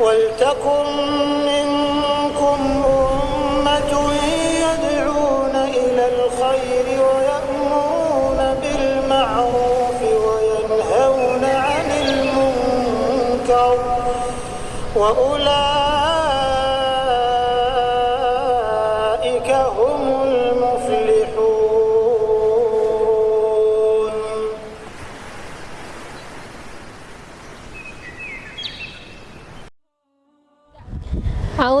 ولتكن منكم أمة يدعون إلى الخير ويأمرون بالمعروف وينهون عن المنكر وأولئك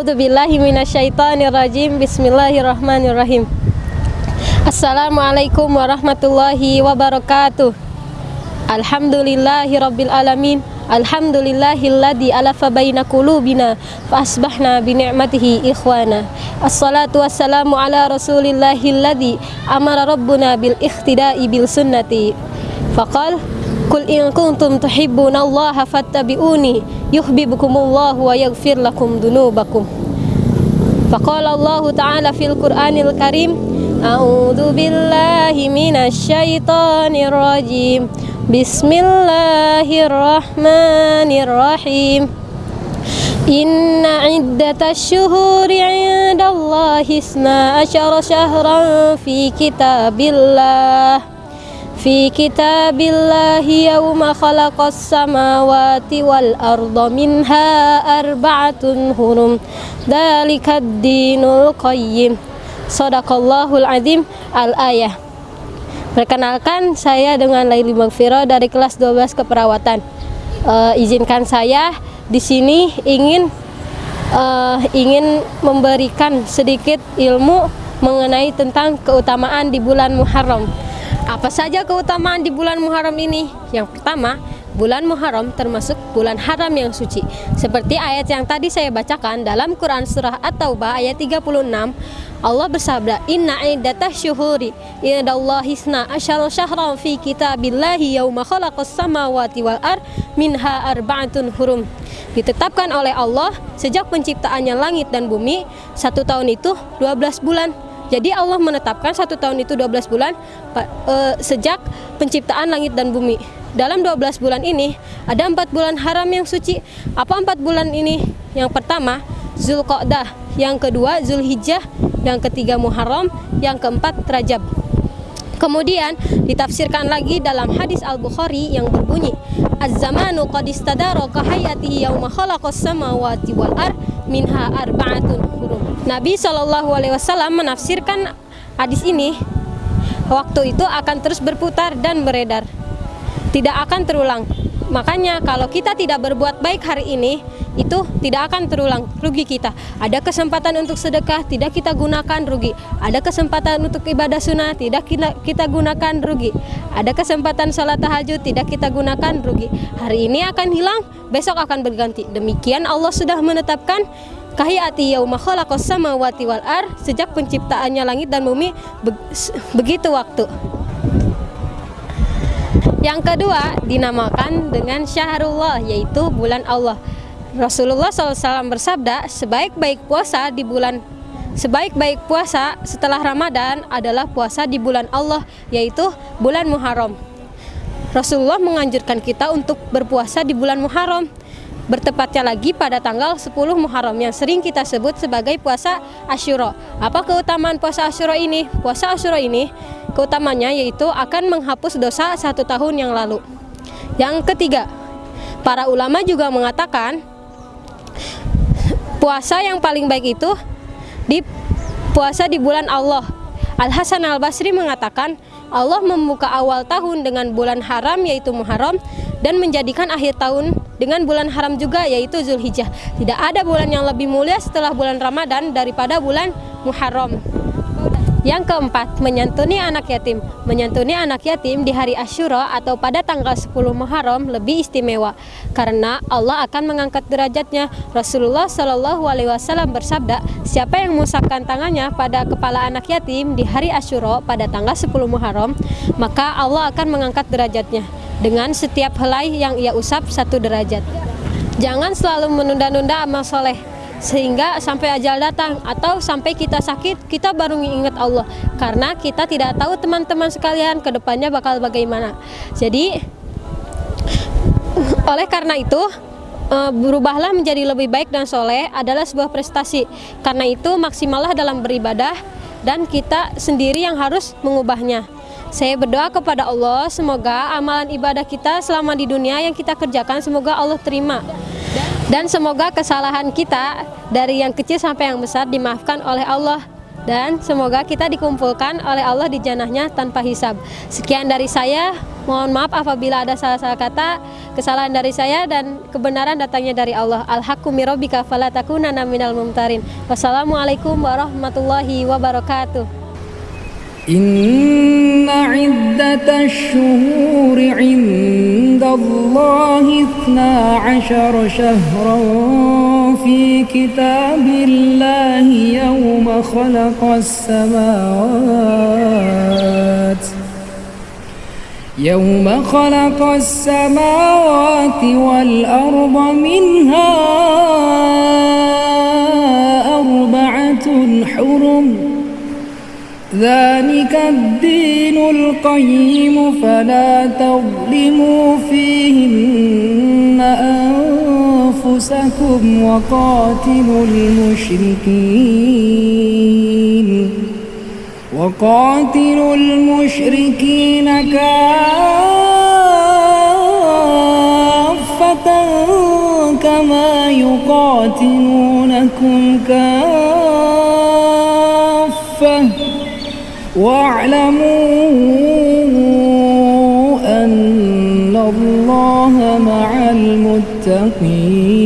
A'udzu billahi minasyaitonir rajim. Bismillahirrahmanirrahim. Assalamualaikum warahmatullahi wabarakatuh. Alhamdulillahi rabbil alamin. Alhamdulillahilladzi alafa baina qulubina fa asbahna bi ni'matihi ikhwana. Assalatu wassalamu ala rasulillahilladzi amara rabbuna bil ikhtida'i bil sunnati. Faqal Kul in kuntum tuhibbuna Allah fattabi'uni yuhibbukumullahu wa yaghfir lakum dunubakum. Faqala Allah Ta'ala fil Qur'anil Karim A'udzu billahi minasy syaithanir rajim. Bismillahirrahmanirrahim. Inna iddatasy syuhuri 'indallahi isna asyara syahran fi kitabillah في كتاب الله يوم خلق السماوات والأرض منها أربعة هرم ذلك الدين القيم صدق الله العظيم الآية Perkenalkan saya dengan Laili Magfiro dari kelas 12 keperawatan. Uh, izinkan saya di sini ingin uh, ingin memberikan sedikit ilmu mengenai tentang keutamaan di bulan Muharram. Apa saja keutamaan di bulan Muharram ini? Yang pertama, bulan Muharram termasuk bulan haram yang suci. Seperti ayat yang tadi saya bacakan dalam Quran surah At-Taubah ayat 36, Allah bersabda, "Inna iddatah syuhuri indallahi isna asyara syahran fi kitabillahi yauma khalaqas samawati wal ar minha arba'atun hurum." Ditetapkan oleh Allah sejak penciptaannya langit dan bumi, satu tahun itu 12 bulan. Jadi Allah menetapkan satu tahun itu 12 bulan uh, sejak penciptaan langit dan bumi. Dalam 12 bulan ini ada empat bulan haram yang suci. Apa empat bulan ini? Yang pertama Zulqa'dah, yang kedua Zulhijjah, yang ketiga Muharram, yang keempat Rajab. Kemudian ditafsirkan lagi dalam hadis Al-Bukhari yang berbunyi Az-zamanu qad istadara ka hayatihi yauma khalaqas samawati wal ar minha arba'atun hurum. Nabi Shallallahu alaihi wasallam menafsirkan hadis ini waktu itu akan terus berputar dan beredar. Tidak akan terulang. Makanya kalau kita tidak berbuat baik hari ini, itu tidak akan terulang rugi kita. Ada kesempatan untuk sedekah, tidak kita gunakan rugi. Ada kesempatan untuk ibadah sunnah, tidak kita, kita gunakan rugi. Ada kesempatan sholat tahajud, tidak kita gunakan rugi. Hari ini akan hilang, besok akan berganti. Demikian Allah sudah menetapkan kahiyati yauma khalaqas samawati ar sejak penciptaannya langit dan bumi begitu waktu. Yang kedua dinamakan dengan Syahrullah yaitu bulan Allah. Rasulullah SAW bersabda, sebaik-baik puasa di bulan sebaik-baik puasa setelah Ramadan adalah puasa di bulan Allah, yaitu bulan Muharram. Rasulullah menganjurkan kita untuk berpuasa di bulan Muharram. Bertepatnya lagi pada tanggal 10 Muharram yang sering kita sebut sebagai puasa Asyura. Apa keutamaan puasa Asyura ini? Puasa Asyura ini keutamanya yaitu akan menghapus dosa satu tahun yang lalu. Yang ketiga, para ulama juga mengatakan puasa yang paling baik itu di puasa di bulan Allah. Al Hasan Al Basri mengatakan Allah membuka awal tahun dengan bulan haram yaitu Muharram dan menjadikan akhir tahun dengan bulan haram juga yaitu Zulhijjah. Tidak ada bulan yang lebih mulia setelah bulan Ramadan daripada bulan Muharram. Yang keempat, menyantuni anak yatim. Menyantuni anak yatim di hari Asyura atau pada tanggal 10 Muharram lebih istimewa karena Allah akan mengangkat derajatnya. Rasulullah Shallallahu alaihi wasallam bersabda, "Siapa yang mengusapkan tangannya pada kepala anak yatim di hari Asyura pada tanggal 10 Muharram, maka Allah akan mengangkat derajatnya dengan setiap helai yang ia usap satu derajat." Jangan selalu menunda-nunda amal soleh sehingga sampai ajal datang atau sampai kita sakit kita baru ingat Allah karena kita tidak tahu teman-teman sekalian ke depannya bakal bagaimana jadi oleh karena itu eh, berubahlah menjadi lebih baik dan soleh adalah sebuah prestasi. Karena itu maksimallah dalam beribadah dan kita sendiri yang harus mengubahnya. Saya berdoa kepada Allah semoga amalan ibadah kita selama di dunia yang kita kerjakan semoga Allah terima. Dan semoga kesalahan kita dari yang kecil sampai yang besar dimaafkan oleh Allah dan semoga kita dikumpulkan oleh Allah di janahnya tanpa hisab. Sekian dari saya, mohon maaf apabila ada salah-salah kata, kesalahan dari saya dan kebenaran datangnya dari Allah. Minal mumtarin. Wassalamualaikum warahmatullahi wabarakatuh. إن عدة الشهور عند الله اثنا عشر شهرا في كتاب الله يوم خلق السماوات يوم خلق السماوات والأرض منها أربعة حرم ذلك الدين القيم فلا تظلموا فيهن أنفسكم وقاتلوا المشركين وقاتلوا المشركين كافة كما يقاتلونكم كافة واعلموا أن الله مع المتقين.